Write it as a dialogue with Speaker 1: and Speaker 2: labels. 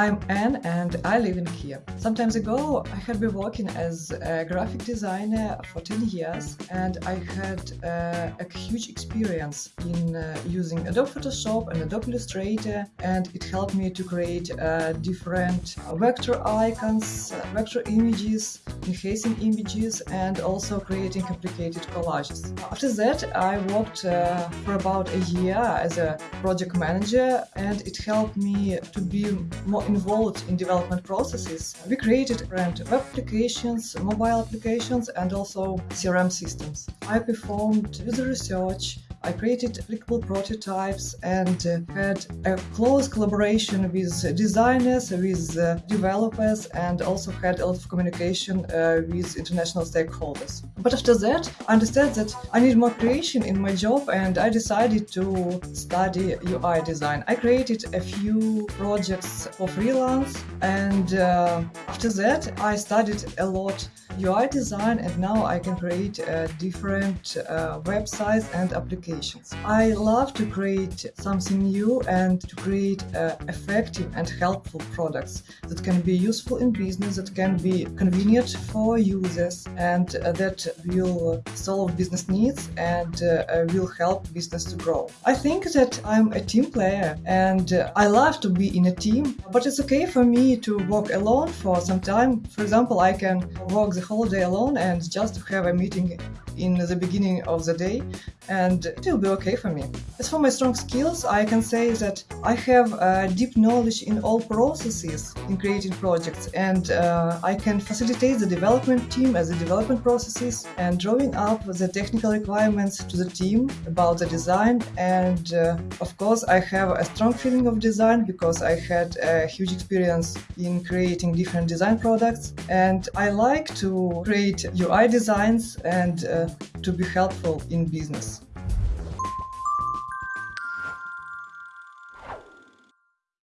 Speaker 1: I'm Anne and I live in Kiev. Some time ago, I had been working as a graphic designer for 10 years and I had uh, a huge experience in uh, using Adobe Photoshop and Adobe Illustrator and it helped me to create uh, different vector icons, uh, vector images, enhancing images and also creating complicated collages. After that, I worked uh, for about a year as a project manager and it helped me to be more involved in development processes, we created different web applications, mobile applications, and also CRM systems. I performed user research, I created applicable prototypes and uh, had a close collaboration with designers, with uh, developers, and also had a lot of communication uh, with international stakeholders. But after that, I understood that I need more creation in my job and I decided to study UI design. I created a few projects for freelance and uh, after that I studied a lot UI design and now I can create uh, different uh, websites and applications. I love to create something new and to create uh, effective and helpful products that can be useful in business, that can be convenient for users and uh, that will solve business needs and uh, will help business to grow. I think that I'm a team player and uh, I love to be in a team, but it's okay for me to work alone for some time. For example, I can work the whole day alone and just have a meeting in the beginning of the day and it will be okay for me. As for my strong skills, I can say that I have a deep knowledge in all processes in creating projects and uh, I can facilitate the development team as the development processes and drawing up the technical requirements to the team about the design and uh, of course I have a strong feeling of design because I had a huge experience in creating different design products and I like to create UI designs and uh, to be helpful in business.